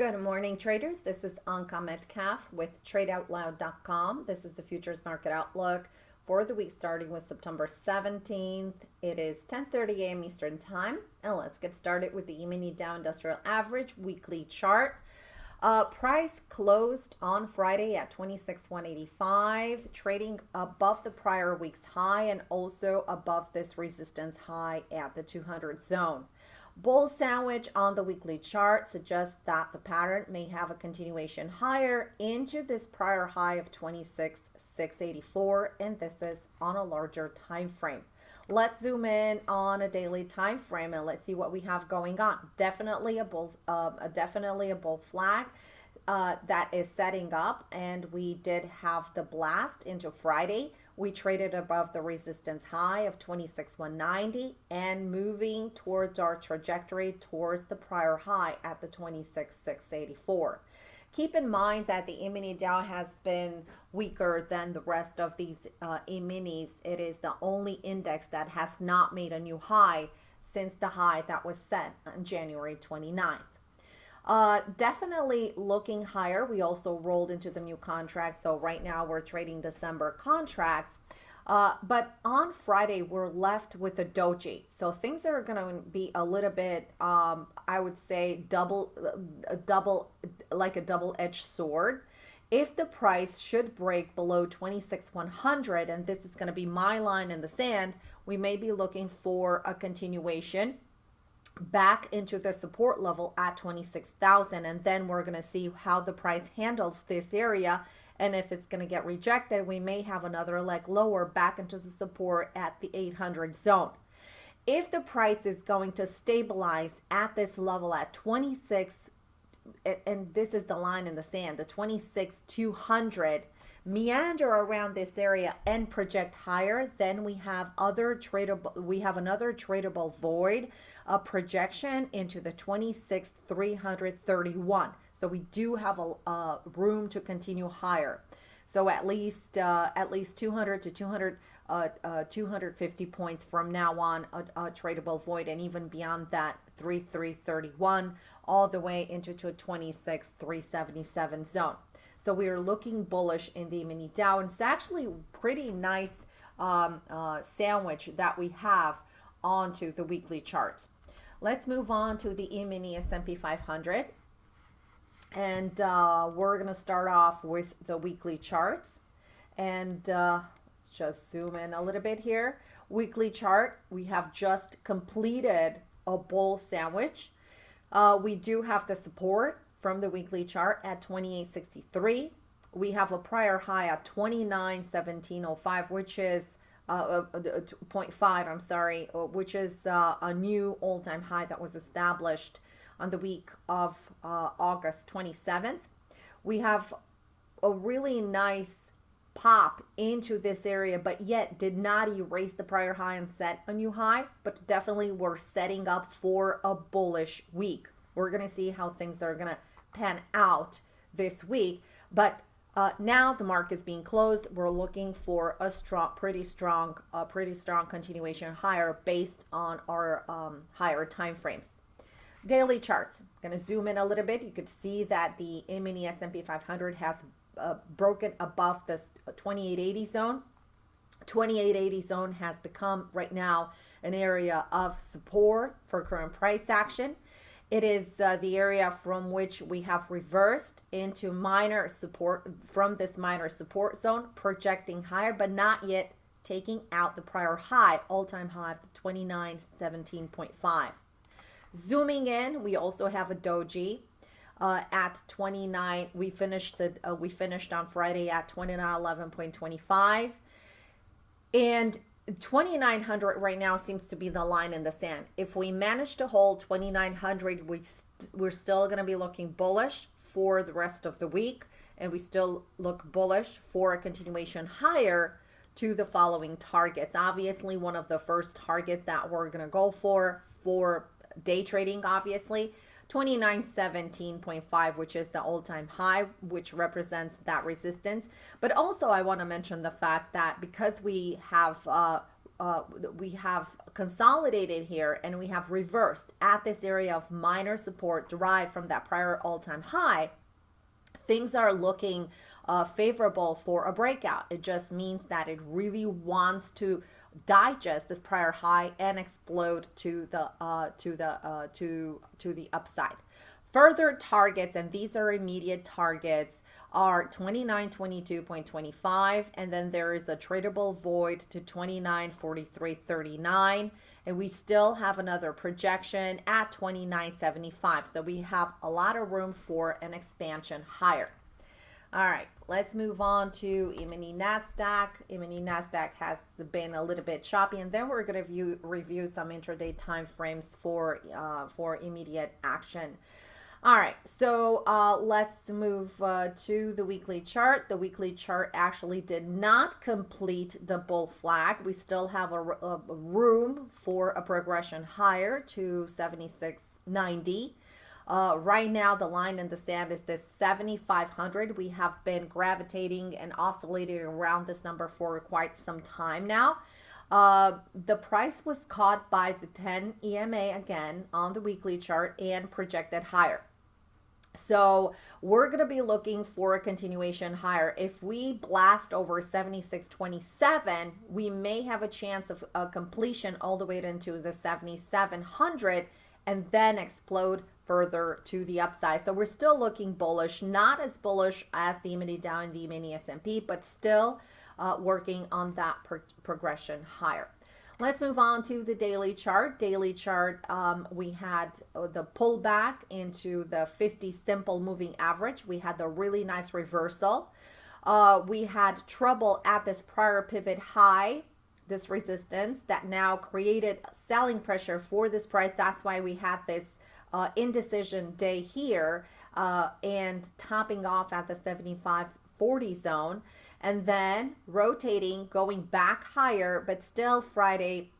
Good morning, traders. This is Anka Metcalf with TradeOutloud.com. This is the futures market outlook for the week starting with September 17th. It is 10:30 a.m. Eastern Time, and let's get started with the E-mini Dow Industrial Average weekly chart. Uh, price closed on Friday at 26,185, trading above the prior week's high and also above this resistance high at the 200 zone. Bull sandwich on the weekly chart suggests that the pattern may have a continuation higher into this prior high of 26,684, and this is on a larger time frame. Let's zoom in on a daily time frame and let's see what we have going on. Definitely a bull, uh, definitely a bull flag. Uh, that is setting up and we did have the blast into Friday we traded above the resistance high of 26,190 and moving towards our trajectory towards the prior high at the 26,684. Keep in mind that the E-mini Dow has been weaker than the rest of these uh, E-minis. It is the only index that has not made a new high since the high that was set on January 29th. Uh, definitely looking higher. We also rolled into the new contract. So right now we're trading December contracts. Uh, but on Friday, we're left with a doji. So things are going to be a little bit, um, I would say, double, a double, like a double-edged sword. If the price should break below 26,100, and this is going to be my line in the sand, we may be looking for a continuation back into the support level at 26,000 and then we're going to see how the price handles this area and if it's going to get rejected we may have another leg lower back into the support at the 800 zone if the price is going to stabilize at this level at 26 and this is the line in the sand the 26 200 meander around this area and project higher, then we have other tradable, we have another tradable void, a projection into the 26, 331. So we do have a, room to continue higher. So at least uh, at least 200 to 200 uh, uh, 250 points from now on a, a, tradable void and even beyond that 3331 all the way into to a 26 377 zone. So we are looking bullish in the mini Dow. And it's actually pretty nice um, uh, sandwich that we have onto the weekly charts. Let's move on to the E-mini S&P 500. And uh, we're going to start off with the weekly charts. And uh, let's just zoom in a little bit here. Weekly chart, we have just completed a bull sandwich. Uh, we do have the support from the weekly chart at 2863. We have a prior high at 291705, which is uh, uh, uh 0.5, I'm sorry, uh, which is uh, a new all-time high that was established on the week of uh, August 27th. We have a really nice pop into this area, but yet did not erase the prior high and set a new high, but definitely we're setting up for a bullish week. We're going to see how things are going to pan out this week. But uh, now the market is being closed. We're looking for a strong, pretty strong, uh, pretty strong continuation higher based on our um, higher time frames. Daily charts. I'm going to zoom in a little bit. You could see that the mini S&P 500 has uh, broken above the 2880 zone. 2880 zone has become right now an area of support for current price action. It is uh, the area from which we have reversed into minor support from this minor support zone, projecting higher, but not yet taking out the prior high, all-time high of 2917.5. Zooming in, we also have a doji uh, at 29. We finished the uh, we finished on Friday at 2911.25. And 2900 right now seems to be the line in the sand. If we manage to hold 2900, we st we're still going to be looking bullish for the rest of the week. And we still look bullish for a continuation higher to the following targets. Obviously, one of the first targets that we're going to go for, for day trading, obviously, 2917.5, which is the all-time high, which represents that resistance. But also I want to mention the fact that because we have uh, uh, we have consolidated here and we have reversed at this area of minor support derived from that prior all-time high, things are looking uh, favorable for a breakout. It just means that it really wants to digest this prior high and explode to the uh, to the uh, to to the upside. Further targets, and these are immediate targets, are 2922.25 and then there is a tradable void to 2943.39 and we still have another projection at 2975 so we have a lot of room for an expansion higher all right let's move on to E-mini nasdaq E-mini nasdaq has been a little bit choppy and then we're going to view review some intraday time frames for uh, for immediate action all right, so uh, let's move uh, to the weekly chart. The weekly chart actually did not complete the bull flag. We still have a, a room for a progression higher to 76.90. Uh, right now, the line in the sand is this 7,500. We have been gravitating and oscillating around this number for quite some time now. Uh, the price was caught by the 10 EMA again on the weekly chart and projected higher. So we're going to be looking for a continuation higher. If we blast over 76.27, we may have a chance of a completion all the way into the 7,700 and then explode further to the upside. So we're still looking bullish, not as bullish as the mini Dow and the mini S&P, but still uh, working on that pro progression higher. Let's move on to the daily chart. Daily chart, um, we had uh, the pullback into the 50 simple moving average. We had the really nice reversal. Uh, we had trouble at this prior pivot high, this resistance that now created selling pressure for this price. That's why we had this uh, indecision day here uh, and topping off at the 75.40 zone and then rotating, going back higher, but still Friday,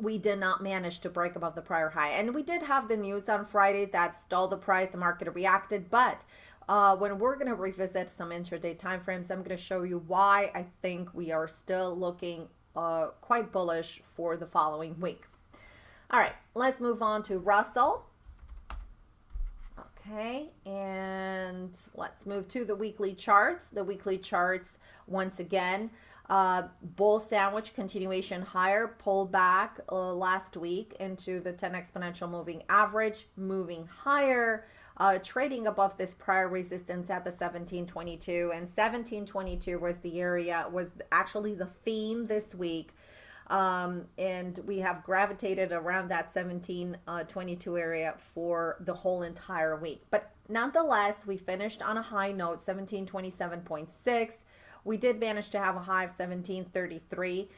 we did not manage to break above the prior high. And we did have the news on Friday that stalled the price, the market reacted, but uh, when we're going to revisit some intraday timeframes, I'm going to show you why I think we are still looking uh, quite bullish for the following week. All right, let's move on to Russell. Okay, and let's move to the weekly charts. The weekly charts, once again, uh, bull sandwich continuation higher, pull back uh, last week into the 10 exponential moving average, moving higher, uh, trading above this prior resistance at the 1722. And 1722 was the area, was actually the theme this week um, and we have gravitated around that 1722 uh, 22 area for the whole entire week. But nonetheless, we finished on a high note, 1727.6. We did manage to have a high of 1733.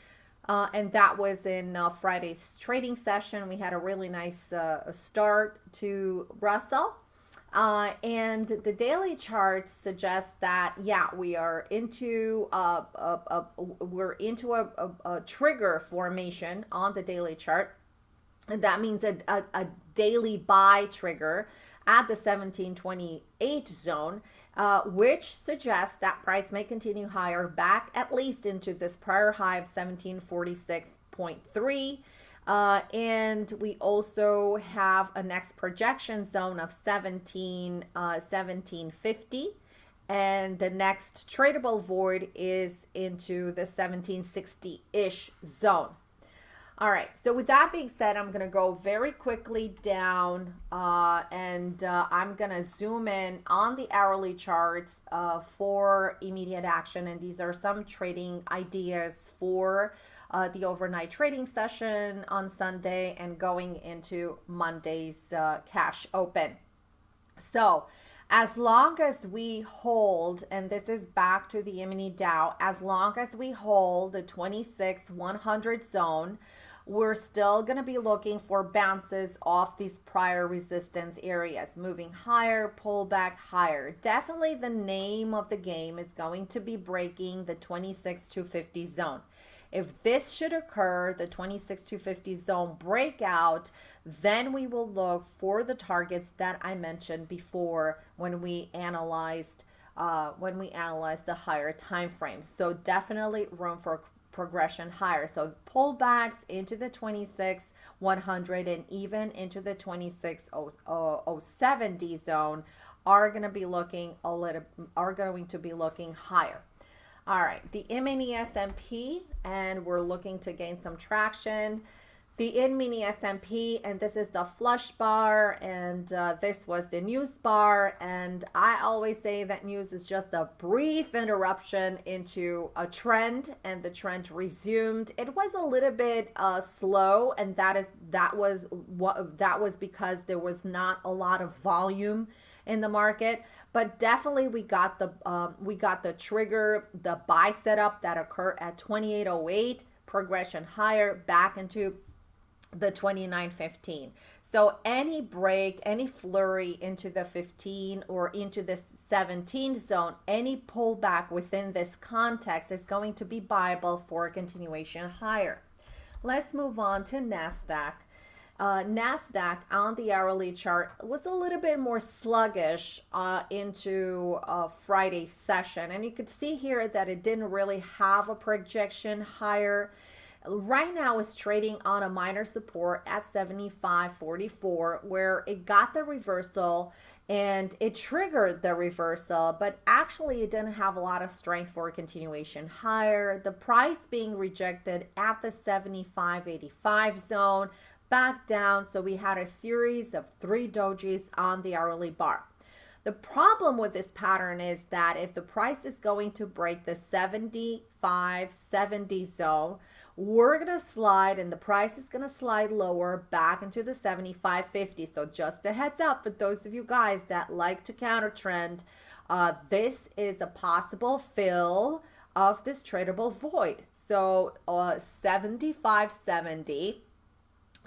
Uh, and that was in uh, Friday's trading session. We had a really nice uh, start to Russell. Uh, and the daily chart suggests that yeah we are into a, a, we're into a, a, a, trigger formation on the daily chart. And that means a, a, a daily buy trigger at the 1728 zone uh, which suggests that price may continue higher back at least into this prior high of 1746.3 uh, and we also have a next projection zone of 17, uh, 1750. And the next tradable void is into the 1760-ish zone. All right, so with that being said, I'm going to go very quickly down uh, and uh, I'm going to zoom in on the hourly charts uh, for immediate action. And these are some trading ideas for uh, the overnight trading session on Sunday and going into Monday's uh, cash open. So, as long as we hold, and this is back to the mini Dow, as long as we hold the 26 100 zone, we're still going to be looking for bounces off these prior resistance areas, moving higher, pull back higher. Definitely the name of the game is going to be breaking the 26 250 zone. If this should occur, the 26 to 50 zone breakout, then we will look for the targets that I mentioned before when we analyzed uh, when we analyzed the higher time frame. So definitely room for progression higher. So pullbacks into the 26 100 and even into the 26 070 zone are going to be looking a little are going to be looking higher. All right, the mini S&P and we're looking to gain some traction. The in mini S&P and this is the flush bar and uh, this was the news bar and I always say that news is just a brief interruption into a trend and the trend resumed. It was a little bit uh, slow and that is that was what that was because there was not a lot of volume in the market but definitely we got the um, we got the trigger the buy setup that occurred at 2808 progression higher back into the 29.15. So any break, any flurry into the 15 or into the 17 zone, any pullback within this context is going to be viable for continuation higher. Let's move on to NASDAQ. Uh, NASDAQ on the hourly chart was a little bit more sluggish uh, into uh, Friday's session. And you could see here that it didn't really have a projection higher right now is trading on a minor support at 75.44 where it got the reversal and it triggered the reversal but actually it didn't have a lot of strength for a continuation higher the price being rejected at the 75.85 zone back down so we had a series of three dojis on the hourly bar the problem with this pattern is that if the price is going to break the 75 70 zone we're going to slide and the price is going to slide lower back into the 75.50. So just a heads up for those of you guys that like to counter trend, uh, this is a possible fill of this tradable void. So uh, 75.70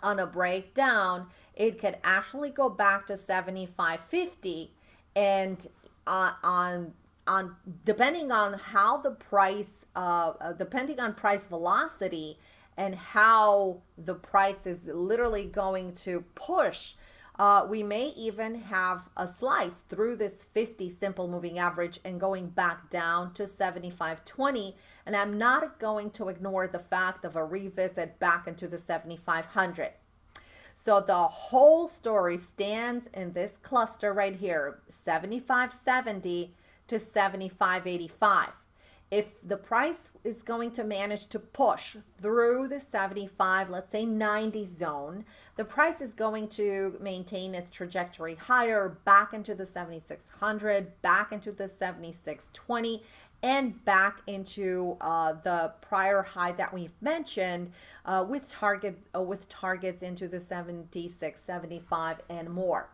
on a breakdown, it could actually go back to 75.50 and uh, on on depending on how the price uh, uh, depending on price velocity and how the price is literally going to push, uh, we may even have a slice through this 50 simple moving average and going back down to 75.20. And I'm not going to ignore the fact of a revisit back into the 7,500. So the whole story stands in this cluster right here, 75.70 to 75.85 if the price is going to manage to push through the 75, let's say 90 zone, the price is going to maintain its trajectory higher back into the 7600, back into the 7620, and back into uh, the prior high that we've mentioned uh, with target uh, with targets into the 76, 75, and more.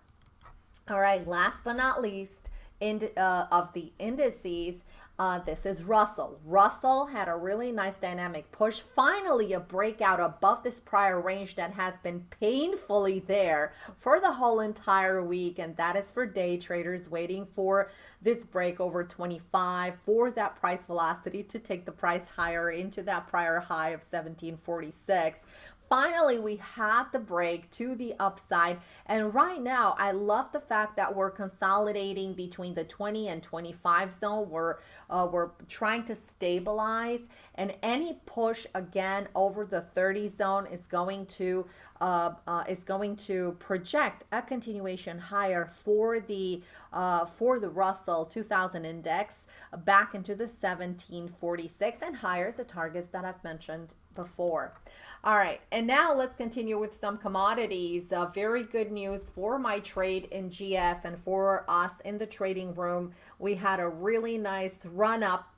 All right, last but not least, in, uh, of the indices, uh, this is Russell. Russell had a really nice dynamic push. Finally, a breakout above this prior range that has been painfully there for the whole entire week. And that is for day traders waiting for this break over 25 for that price velocity to take the price higher into that prior high of 1746 finally we had the break to the upside. And right now i love the fact that we're consolidating between the 20 and 25 zone. We're uh, we're trying to stabilize. And any push again over the 30 zone is going to uh, uh, is going to project a continuation higher for the uh, for the Russell 2000 index back into the 1746 and higher the targets that I've mentioned before. All right, and now let's continue with some commodities. Uh, very good news for my trade in GF and for us in the trading room. We had a really nice run up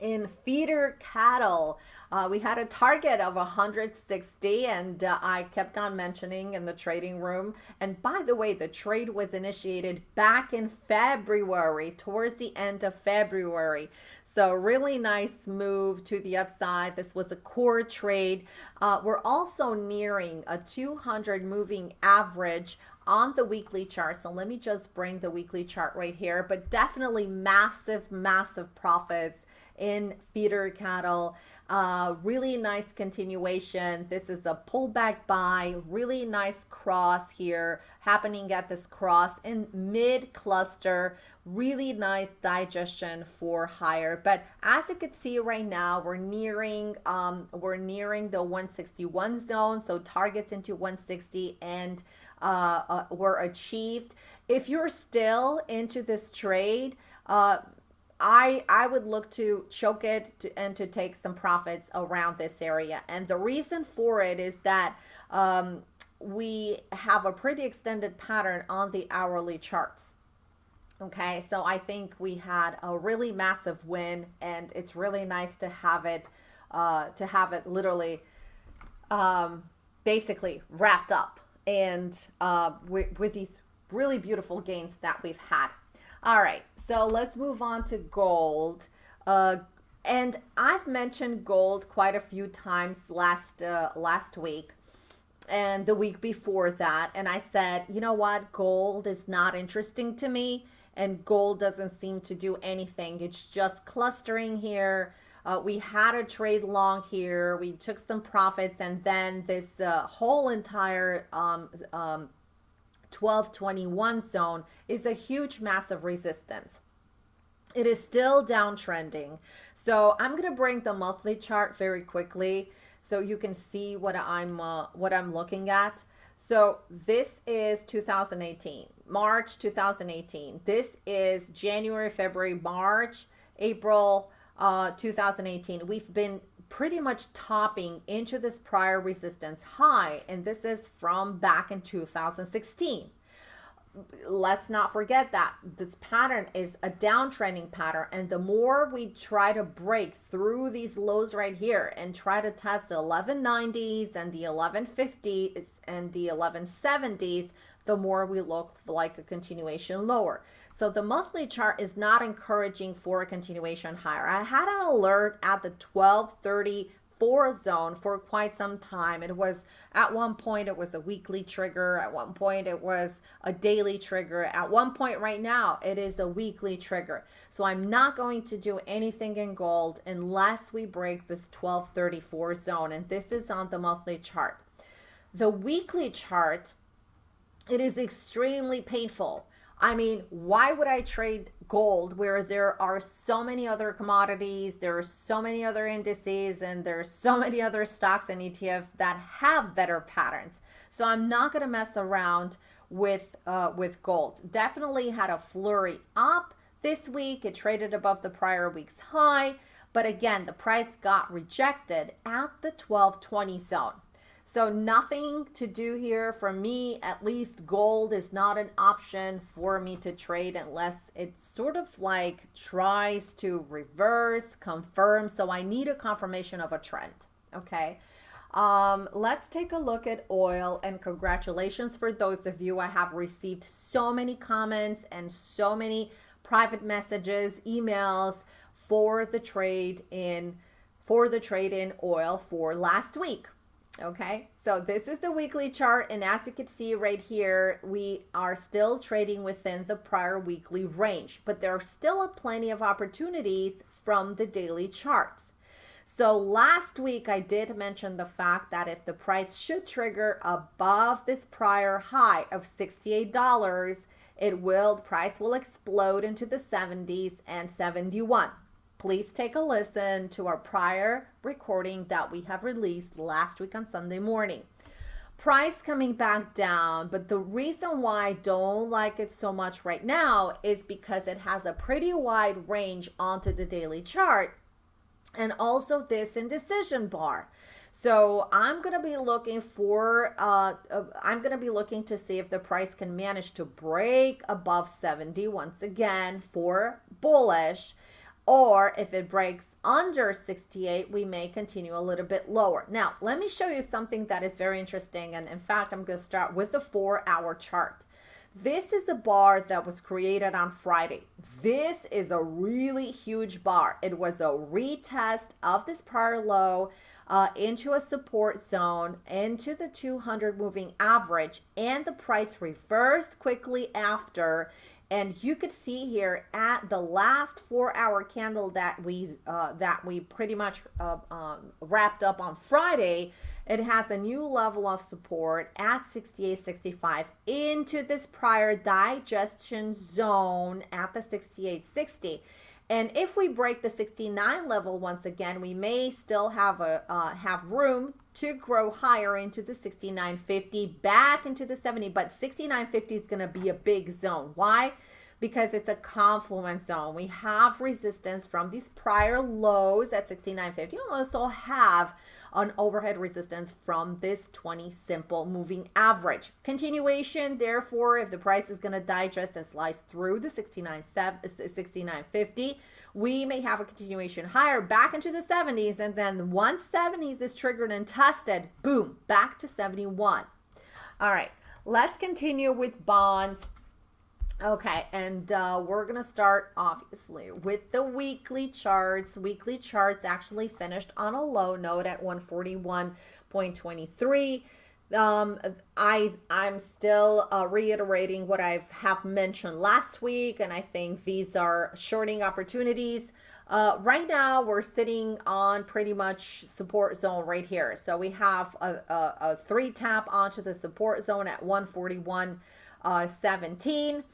in feeder cattle. Uh, we had a target of 160 and uh, I kept on mentioning in the trading room. And by the way, the trade was initiated back in February, towards the end of February. So really nice move to the upside. This was a core trade. Uh, we're also nearing a 200 moving average on the weekly chart. So let me just bring the weekly chart right here, but definitely massive, massive profits in feeder cattle. Uh, really nice continuation. This is a pullback buy, really nice cross here happening at this cross in mid cluster. Really nice digestion for higher. But as you can see right now, we're nearing um, we're nearing the 161 zone. So targets into 160 and uh, uh, were achieved. If you're still into this trade, uh, I I would look to choke it to, and to take some profits around this area. And the reason for it is that um, we have a pretty extended pattern on the hourly charts. Okay, so I think we had a really massive win, and it's really nice to have it uh, to have it literally um, basically wrapped up and uh, with, with these really beautiful gains that we've had. All right, so let's move on to gold. Uh, and I've mentioned gold quite a few times last uh, last week and the week before that and I said, "You know what? Gold is not interesting to me and gold doesn't seem to do anything. It's just clustering here. Uh, we had a trade long here. We took some profits and then this uh, whole entire um, um, 1221 zone is a huge massive resistance. It is still downtrending. So I'm going to bring the monthly chart very quickly so you can see what I'm uh, what I'm looking at. So this is 2018, March 2018. This is January, February, March, April uh, 2018. We've been pretty much topping into this prior resistance high, and this is from back in 2016 let's not forget that this pattern is a downtrending pattern and the more we try to break through these lows right here and try to test the 1190s and the 1150s and the 1170s the more we look like a continuation lower so the monthly chart is not encouraging for a continuation higher i had an alert at the 1234 zone for quite some time. It was at one point it was a weekly trigger. At one point it was a daily trigger. At one point right now it is a weekly trigger. So I'm not going to do anything in gold unless we break this 1234 zone. And this is on the monthly chart. The weekly chart, it is extremely painful. I mean, why would I trade gold where there are so many other commodities, there are so many other indices, and there's so many other stocks and ETFs that have better patterns. So I'm not going to mess around with uh, with gold. Definitely had a flurry up this week. It traded above the prior week's high, but again, the price got rejected at the 1220 zone. So nothing to do here for me, at least gold is not an option for me to trade unless it sort of like tries to reverse, confirm. So I need a confirmation of a trend, okay? Um, let's take a look at oil and congratulations for those of you. I have received so many comments and so many private messages, emails for the trade in for the trade in oil for last week. Okay, so this is the weekly chart, and as you can see right here, we are still trading within the prior weekly range, but there are still plenty of opportunities from the daily charts. So last week I did mention the fact that if the price should trigger above this prior high of $68, it will, price will explode into the 70s and 71 please take a listen to our prior recording that we have released last week on Sunday morning. Price coming back down, but the reason why I don't like it so much right now is because it has a pretty wide range onto the daily chart and also this indecision bar. So I'm going to be looking for, uh, uh, I'm going to be looking to see if the price can manage to break above 70 once again for bullish or if it breaks under 68, we may continue a little bit lower. Now, let me show you something that is very interesting. And in fact, I'm going to start with the four hour chart. This is a bar that was created on Friday. This is a really huge bar. It was a retest of this prior low uh, into a support zone, into the 200 moving average, and the price reversed quickly after and you could see here at the last four hour candle that we uh, that we pretty much uh, um, wrapped up on Friday it has a new level of support at 68.65 into this prior digestion zone at the 68.60 and if we break the 69 level once again we may still have a uh, have room to grow higher into the 69.50 back into the 70 but 69.50 is going to be a big zone. Why? Because it's a confluence zone. We have resistance from these prior lows at 69.50 we also have an overhead resistance from this 20 simple moving average. Continuation, therefore, if the price is going to digest and slice through the 69, 69.50, we may have a continuation higher back into the 70s. And then once 70s is triggered and tested, boom, back to 71. All right, let's continue with bonds. Okay, and uh, we're going to start obviously with the weekly charts. Weekly charts actually finished on a low note at 141.23. Um, I I'm still uh, reiterating what I have mentioned last week, and I think these are shorting opportunities. Uh, right now, we're sitting on pretty much support zone right here. So we have a, a, a three tap onto the support zone at 141.17.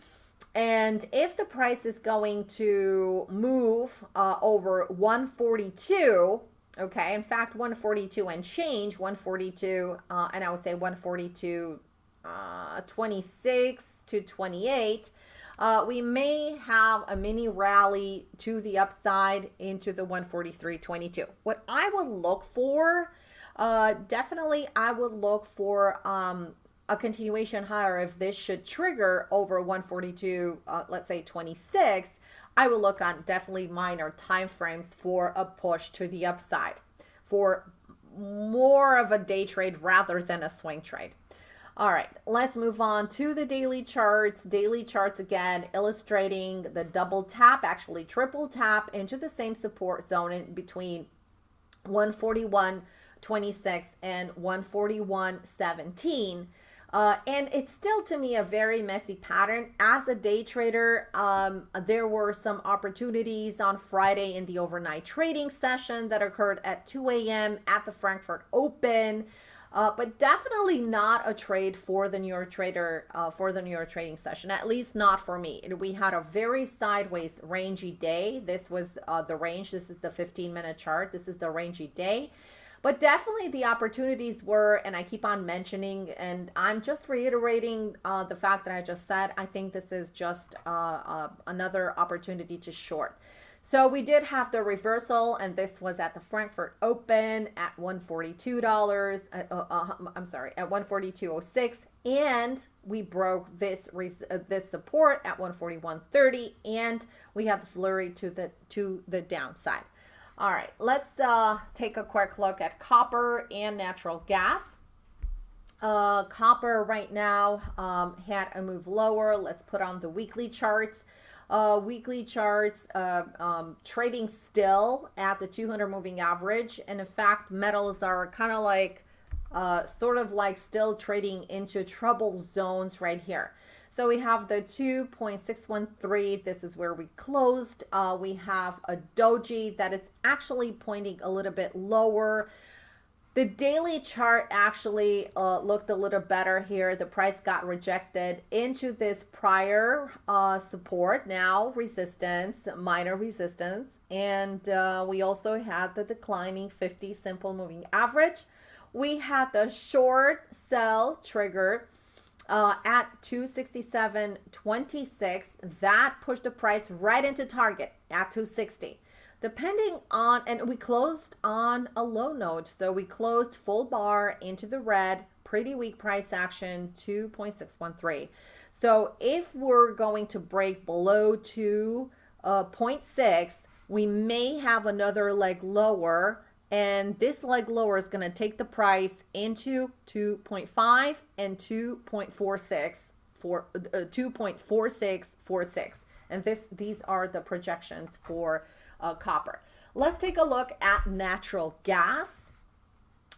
And if the price is going to move uh, over 142, okay, in fact, 142 and change, 142, uh, and I would say 142, uh, 26 to 28, uh, we may have a mini rally to the upside into the 143.22. What I would look for, uh, definitely I would look for um, a continuation higher, if this should trigger over 142, uh, let's say 26, I will look on definitely minor time frames for a push to the upside for more of a day trade rather than a swing trade. All right, let's move on to the daily charts. Daily charts again, illustrating the double tap, actually triple tap into the same support zone in between 141.26 and 141.17. Uh, and it's still to me a very messy pattern. As a day trader, um, there were some opportunities on Friday in the overnight trading session that occurred at 2 a.m. at the Frankfurt Open. Uh, but definitely not a trade for the New York trader uh, for the New York trading session. At least not for me. We had a very sideways rangy day. This was uh, the range. This is the 15 minute chart. This is the rangy day. But definitely the opportunities were, and I keep on mentioning, and I'm just reiterating uh, the fact that I just said, I think this is just uh, uh, another opportunity to short. So we did have the reversal, and this was at the Frankfurt Open at $142. Uh, uh, uh, I'm sorry, at 142.06, and we broke this uh, this support at 141.30, and we have the flurry to the to the downside. All right, let's uh, take a quick look at copper and natural gas. Uh, copper right now um, had a move lower. Let's put on the weekly charts. Uh, weekly charts uh, um, trading still at the 200 moving average. And in fact, metals are kind of like, uh, sort of like still trading into trouble zones right here. So we have the 2.613. This is where we closed. Uh, we have a doji that is actually pointing a little bit lower. The daily chart actually uh, looked a little better here. The price got rejected into this prior uh, support, now resistance, minor resistance. And uh, we also had the declining 50 simple moving average. We had the short sell trigger uh, at 267.26. That pushed the price right into target at 260. Depending on, and we closed on a low note. So we closed full bar into the red, pretty weak price action, 2.613. So if we're going to break below 2.6, uh, we may have another leg lower and this leg lower is going to take the price into 2.5 and 2.46 for uh, 2.4646 and this these are the projections for uh, copper. Let's take a look at natural gas.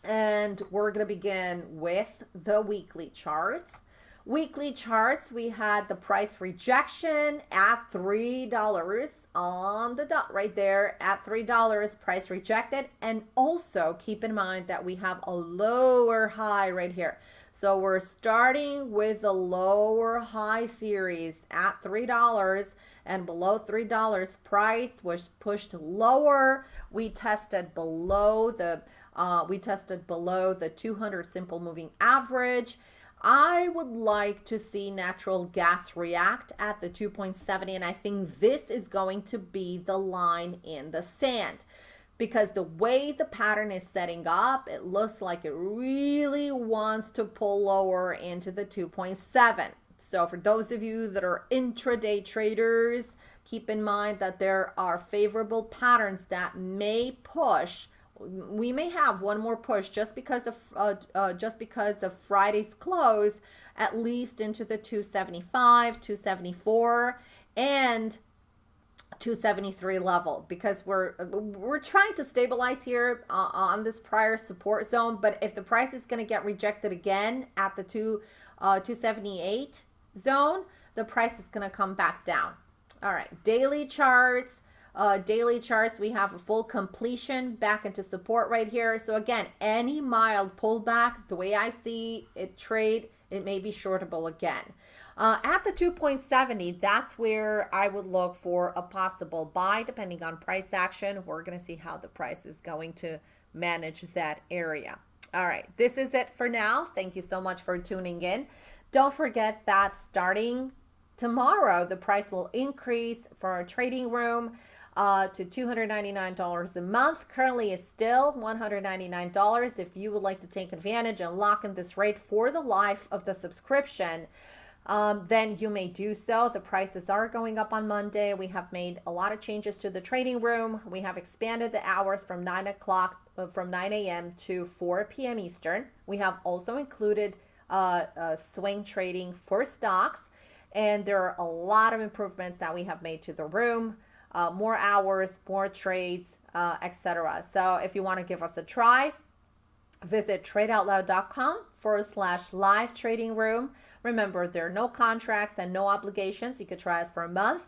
And we're going to begin with the weekly charts Weekly charts, we had the price rejection at $3 on the dot right there at $3, price rejected. And also keep in mind that we have a lower high right here. So we're starting with the lower high series at $3 and below $3 price was pushed lower. We tested below the uh, we tested below the 200 simple moving average I would like to see natural gas react at the 2.70 and I think this is going to be the line in the sand because the way the pattern is setting up, it looks like it really wants to pull lower into the 2.7. So for those of you that are intraday traders, keep in mind that there are favorable patterns that may push we may have one more push just because of uh, uh, just because of Friday's close, at least into the 275, 274, and 273 level because we're we're trying to stabilize here uh, on this prior support zone. But if the price is going to get rejected again at the two uh, 278 zone, the price is going to come back down. All right, daily charts uh, daily charts, we have a full completion back into support right here. So again, any mild pullback, the way I see it trade, it may be shortable again. Uh, at the 2.70, that's where I would look for a possible buy depending on price action. We're going to see how the price is going to manage that area. All right, this is it for now. Thank you so much for tuning in. Don't forget that starting tomorrow, the price will increase for our trading room uh, to $299 a month. Currently is still $199 if you would like to take advantage and lock in this rate for the life of the subscription. Um, then you may do so. The prices are going up on Monday. We have made a lot of changes to the trading room. We have expanded the hours from 9 o'clock, uh, from 9 a.m. to 4 p.m. Eastern. We have also included uh, uh, swing trading for stocks. And there are a lot of improvements that we have made to the room uh, more hours, more trades, uh, etc. So if you want to give us a try, visit tradeoutloud.com forward slash live trading room. Remember, there are no contracts and no obligations. You could try us for a month.